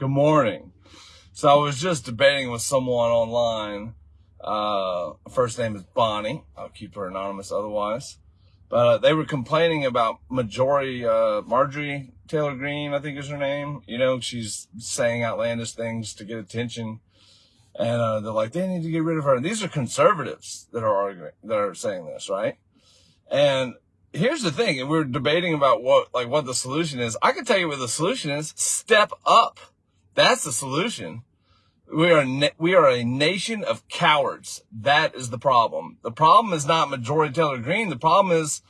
Good morning. So I was just debating with someone online. Uh, first name is Bonnie. I'll keep her anonymous otherwise. But uh, they were complaining about Majority, uh, Marjorie Taylor Greene, I think is her name. You know, she's saying outlandish things to get attention. And uh, they're like, they need to get rid of her. And these are conservatives that are arguing, that are saying this, right? And here's the thing, and we're debating about what, like, what the solution is. I can tell you what the solution is. Step up. That's the solution. We are, we are a nation of cowards. That is the problem. The problem is not Marjorie Taylor Greene. The problem is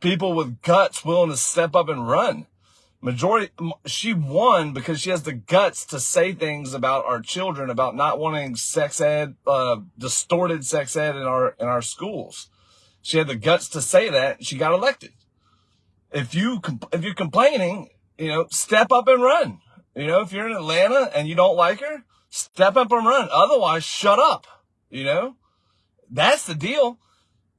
people with guts willing to step up and run. Majority, she won because she has the guts to say things about our children, about not wanting sex ed, uh, distorted sex ed in our, in our schools. She had the guts to say that. She got elected. If you, if you're complaining, you know, step up and run. You know, if you're in Atlanta and you don't like her, step up and run. Otherwise, shut up. You know, that's the deal.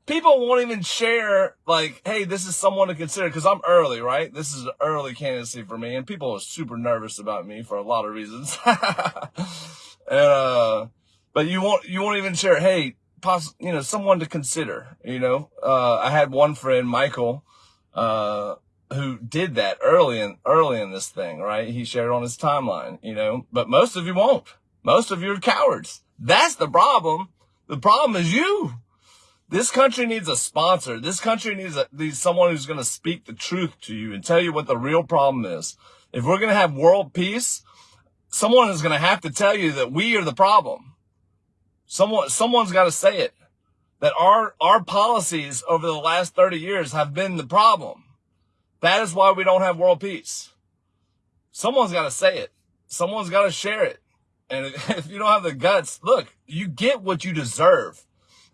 People won't even share like, hey, this is someone to consider because I'm early, right? This is an early candidacy for me, and people are super nervous about me for a lot of reasons. and uh, but you won't you won't even share, hey, poss- you know, someone to consider, you know. Uh, I had one friend, Michael, uh, who did that early in, early in this thing, right? He shared on his timeline, you know, but most of you won't. Most of you are cowards. That's the problem. The problem is you. This country needs a sponsor. This country needs, a, needs someone who's going to speak the truth to you and tell you what the real problem is. If we're going to have world peace, someone is going to have to tell you that we are the problem. Someone, someone's got to say it. That our, our policies over the last 30 years have been the problem. That is why we don't have world peace. Someone's got to say it. Someone's got to share it. And if you don't have the guts, look, you get what you deserve.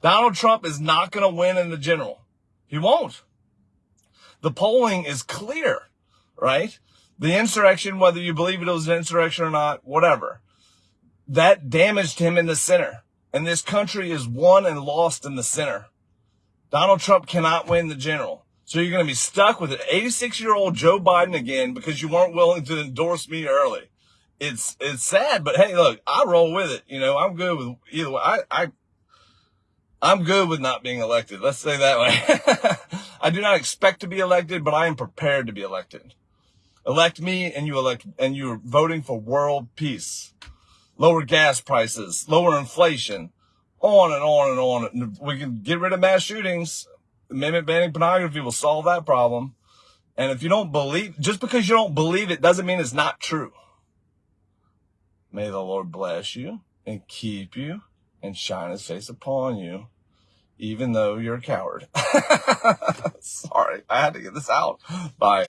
Donald Trump is not going to win in the general. He won't. The polling is clear, right? The insurrection, whether you believe it was an insurrection or not, whatever, that damaged him in the center. And this country is won and lost in the center. Donald Trump cannot win the general. So you're going to be stuck with an 86 year old Joe Biden again because you weren't willing to endorse me early. It's, it's sad, but hey, look, I roll with it. You know, I'm good with either way. I, I, I'm good with not being elected. Let's say that way. I do not expect to be elected, but I am prepared to be elected. Elect me and you elect, and you're voting for world peace lower gas prices, lower inflation, on and on and on. We can get rid of mass shootings. Banning pornography will solve that problem. And if you don't believe, just because you don't believe it doesn't mean it's not true. May the Lord bless you and keep you and shine his face upon you, even though you're a coward. Sorry, I had to get this out. Bye.